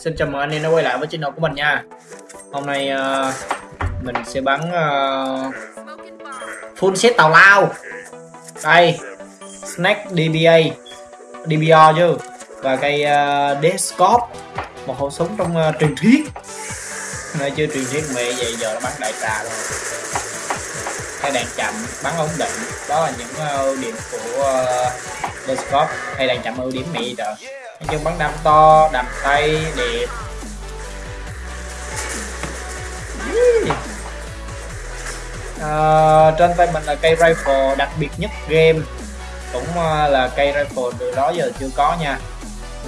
xin chào mừng anh em đã quay lại với channel của mình nha. Hôm nay uh, mình sẽ bắn uh, full set tàu lao. Đây snack DBA DBR chứ. Và cây ờ, uh, Descop Một khẩu súng trong uh, truyền thuyết. Nơi chưa truyền thuyết mẹ vậy giờ nó bắn đại trà rồi. Cái đạn chậm, bắn ổn định. Đó là những ưu điểm của uh, Descop Hay đạn chậm ưu điểm mẹ trời nhưng bắn đam to đầm tay đẹp. À, trên tay mình là cây rifle đặc biệt nhất game. Cũng ờ, là cây rifle từ đó giờ chưa có nha.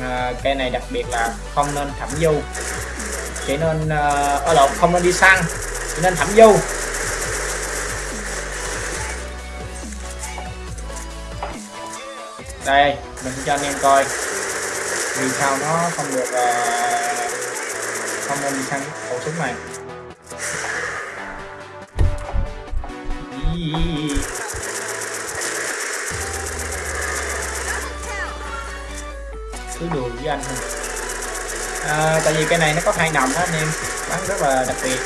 À, cây này đặc biệt là không nên thẩm du chỉ nên ở lộn không nên đi săn chỉ nên thẩm du đây mình cho anh em coi vì sao nó không được uh, không nên đi săn khẩu súng này? Cứ đùa với anh thôi. À, tại vì cái này nó có hai nòng đó anh em. Bắn rất là đặc biệt.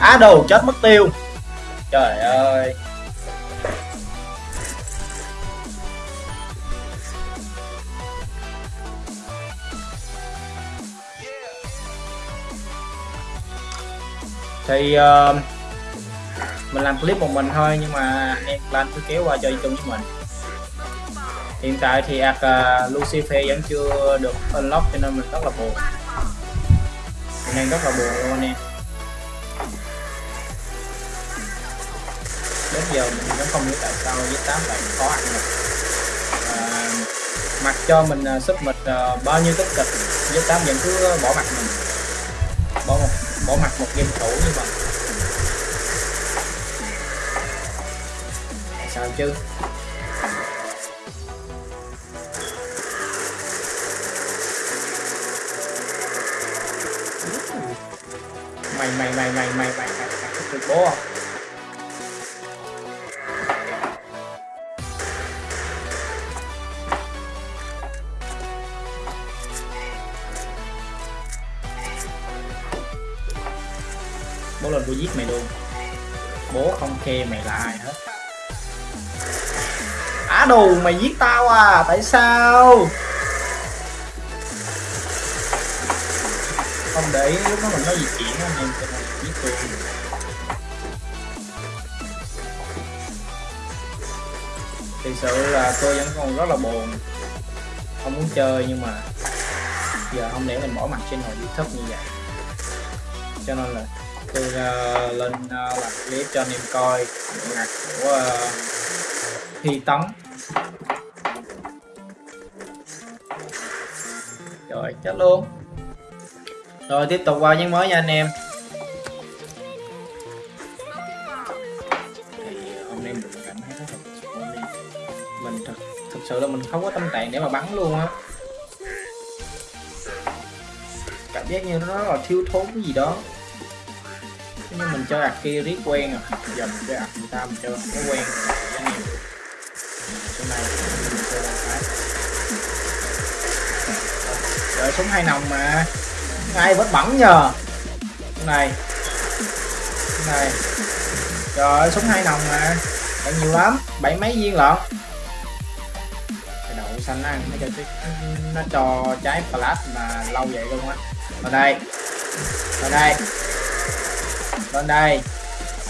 Á đồ chết mất tiêu. Trời ơi. Thì uh, mình làm clip một mình thôi nhưng mà anh em plan cứ kéo qua chơi chung với mình. Hiện tại thì ạc uh, Lucifer vẫn chưa được unlock cho nên mình rất là buồn. Mình đang rất là buồn luôn anh em. Đến giờ mình vẫn không hiểu tại sao với tám lại khó ăn được à, mặc cho mình sức sub mịch uh, bao nhiêu tích cực với tám vẫn cứ bỏ mặt mình bỏ một bỏ mặt một game thủ như vậy sao chứ mày mày mày mày mày mày mày mày mày mày mày bố lên tôi giết mày luôn. Bố không khe mày là ai hết á đồ, mày giết tao à tại sao? Không để ý, lúc đó mình nói gì chuyện anh em cho nên giết tôi. Thực sự là tôi vẫn còn rất là buồn. Không muốn chơi nhưng mà giờ không để mình bỏ mặt trên hồi youtube như vậy. Cho nên là tôi uh, lên uh, làm clip cho anh em coi nhạc của uh, Thi Tấn. Rồi chết luôn. Rồi tiếp tục qua những mới nha anh em. Thì hôm nay mình cảm thấy rất là mình thật thực sự là mình không có tâm trạng để mà bắn luôn á. Cảm giác như nó rất là thiếu thốn cái gì đó nhưng mình chơi ạc kia riết quen rồi giờ mình chơi ạc người ta mình chơi nó quen chỗ này. Mình chơi cái. Trời súng hai nòng mà. Ngay vẫn bẩn nhờ? Cái này. Cái này. Trời súng hai nòng mà. Còn nhiều lắm. Bảy mấy viên lận? Cái đậu xanh ăn nó cho nó cho trái flash mà lâu vậy luôn á. Vào đây. Vào đây lên đây.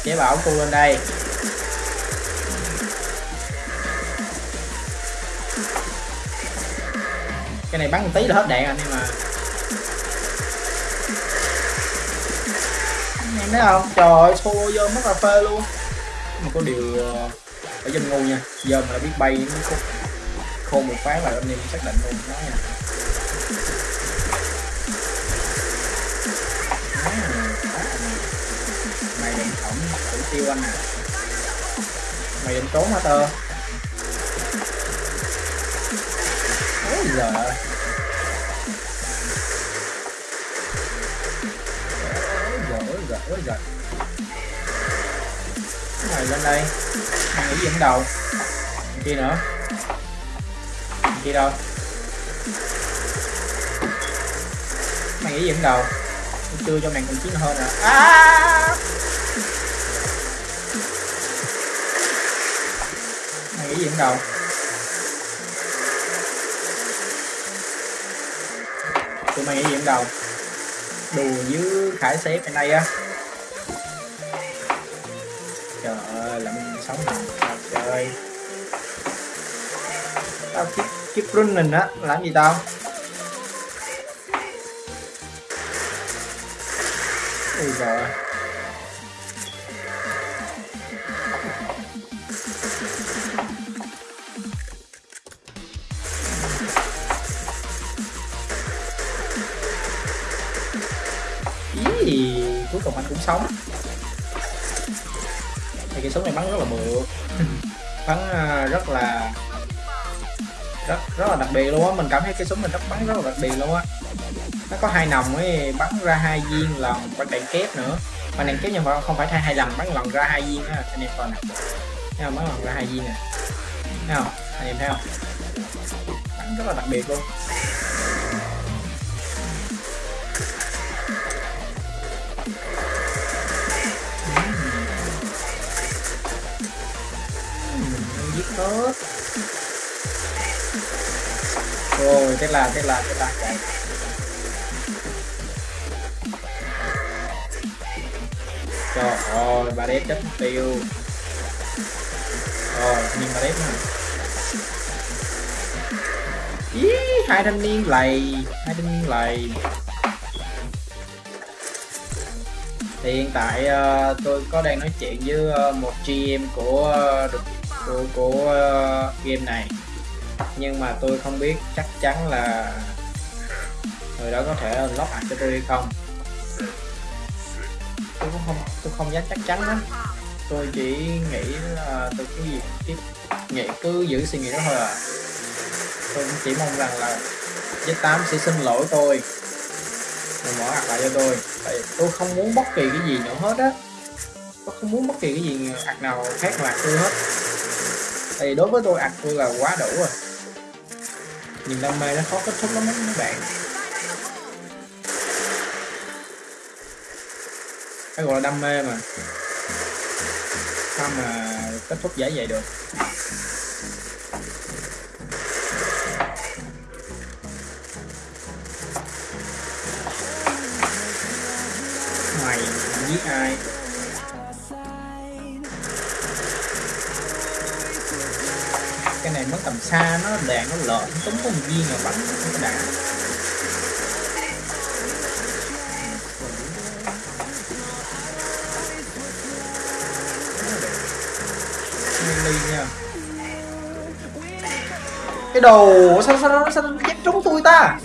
Chế bảo cu lên đây. Cái này bắn một tí là hết đạn anh em mà em thấy không? Trời ơi xô vô mất cà phê luôn. Mà có điều ờ, ở dân ngu nha. Giờ mà đã biết bay nó khô, khô một phát là anh em xác định luôn. Nói nha mày định tổng thủ tiêu anh à mày định trốn hả tơ ôi giờ ôi giờ ôi mày lên đây mày nghĩ gì không đầu mày kia nữa mày kia đâu mày nghĩ gì không đầu tôi chưa cho mày còn chiến hơn à, à! Mày nghĩ dẫn đầu tụi mày nghĩ dẫn đầu đùa với khải xếp bên đây á. Trời ơi làm sống hả trời ơi. Tao kiếp kiếp running á, làm gì tao? Ui trời cũng sống. Thì cái súng này bắn rất là bự bắn à, rất là rất rất là đặc biệt luôn á. Mình cảm thấy cái súng mình rất bắn rất là đặc biệt luôn á. Nó có hai nòng ấy bắn ra hai viên lần bắn đạn kép nữa. Mà đạn kép nhưng mà không phải thay hai lần bắn lần ra hai viên á. Anh em coi nè. Thấy không? Bắn lần ra hai viên nè. Thấy không? Anh em thấy không? Bắn rất là đặc biệt luôn tốt. Rồi thế là thế là thế là. Chạy trời ơi bà đếp chết tiêu. Rồi nhìn bà đếp nè. Ý, hai thanh niên lầy hai thanh niên lầy. Thì hiện tại uh, tôi có đang nói chuyện với uh, một GM của uh, của, của uh, game này. Nhưng mà tôi không biết chắc chắn là người đó có thể unlock ảnh cho tôi hay không. Tôi cũng không tôi không dám chắc chắn lắm tôi chỉ nghĩ là tôi cứ gì tiếp nghĩ cứ giữ suy nghĩ đó thôi à. Tôi cũng chỉ mong rằng là Z8 sẽ xin lỗi tôi rồi mở ạc lại cho tôi. Tại tôi không muốn bất kỳ cái gì nữa hết á. Tôi không muốn bất kỳ cái gì ạc nào khác là tôi hết thì đối với tôi ạc tôi là quá đủ rồi. Nhìn đam mê nó khó kết thúc lắm đó các bạn. Cái gọi là đam mê mà. Sao mà kết thúc dễ vậy được? Mày, giết ai? Tầm xa, nó đạn nó lợn, túng có một viên là bắn không có đạn nha cái đồ, sao sao nó sao nó chết trúng tôi ta?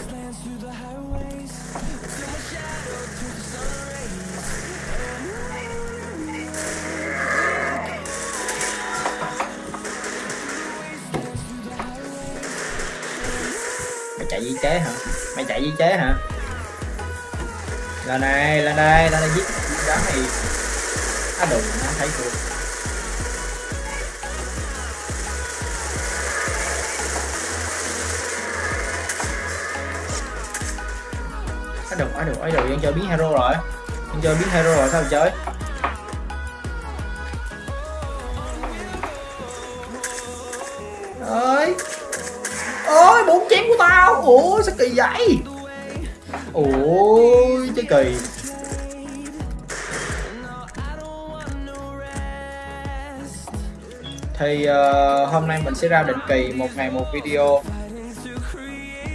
Chạy di chế hả? Mày chạy di chế hả? Lên đây lên đây lên đây giết đám này. Á đừng nó thấy tôi á đừng á đừng á đừng đang chơi biến hero rồi. Đang chơi biến hero rồi, sao mà chơi? Ôi bốn chém của tao. Ủa sao kỳ vậy? Ôi chứ kỳ. Thì uh, hôm nay mình sẽ ra định kỳ một ngày một video.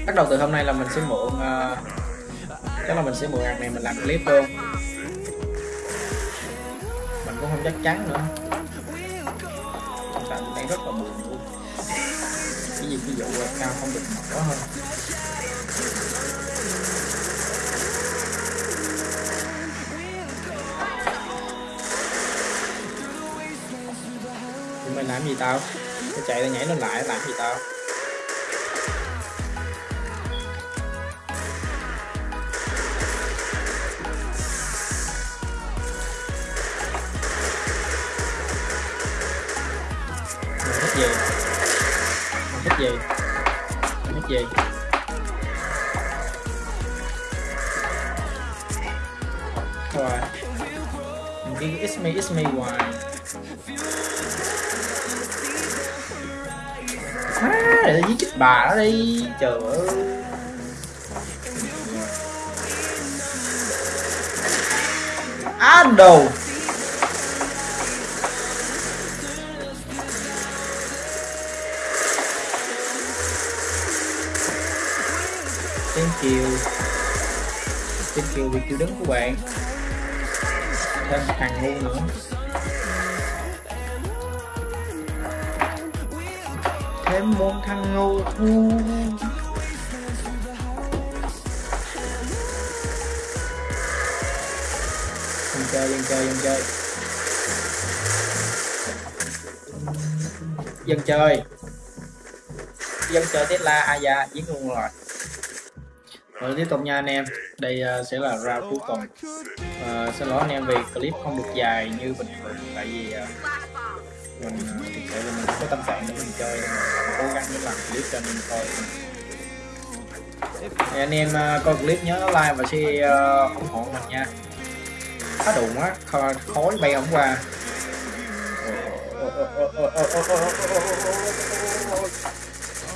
Bắt đầu từ hôm nay là mình sẽ mượn uh, chắc là mình sẽ mượn ngày này mình làm clip luôn. Mình cũng không chắc chắn nữa. Tại mình đang rất là buồn gì ví dụ cao không được mở hơn. Thì mày làm gì tao? Tao chạy nó nhảy lên lại, làm gì tao? Gì? Nick gì? Rồi. Mình đi it's me it's me hoài. À, để giết chết bà đó đi. Trời ơi. Á đồ. Thank chiều thank chiều vì chiều đứng của bạn. Thêm thằng ngu nữa. Thêm một thằng ngu. Dân chơi dân chơi dân chơi. Dân chơi. Dân chơi Tesla Aya giết luôn rồi rồi tiếp tục nha anh em. Đây uh, sẽ là round cuối cùng. uh, xin lỗi anh em vì clip không được dài như bình thường tại vì uh, mình uh, thực sự là mình có tâm trạng để mình chơi mình cố gắng để làm clip cho em coi thì anh em uh, coi clip nhớ like và share uh, ủng hộ mình nha. Khá đụng á khói bay ổng qua.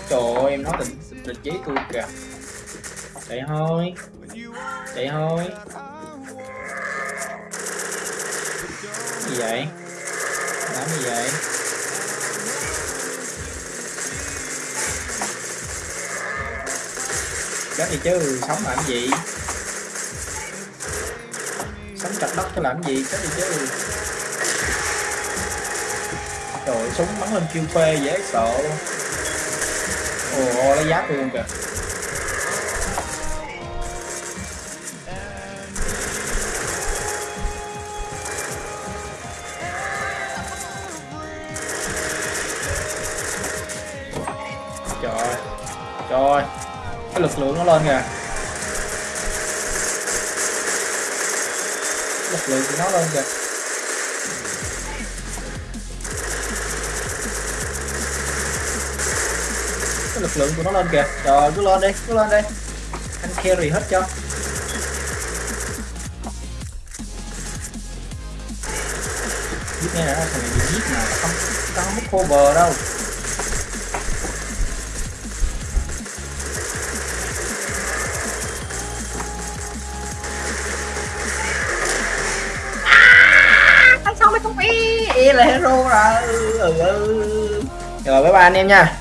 Trời ơi em nói tình tình trí tôi kìa chạy thôi. Chạy thôi. Gì vậy? Làm gì vậy? Chết gì chứ, sống làm gì? Sống chặt đất cho làm gì, chết gì chứ. Trời, súng bắn lên kêu phê dễ sợ. Ồ, lấy giáp luôn kìa. Trời trời cái lực lượng nó lên kìa. Lực lượng của nó lên kìa. Cái lực lượng của nó lên kìa. Trời cứ lên đi cứ lên đi. Anh carry hết cho. Giết nghe nè, thằng này bị giết mà không tao không có cover đâu. Là ừ, ừ. rồi bye bye anh em nha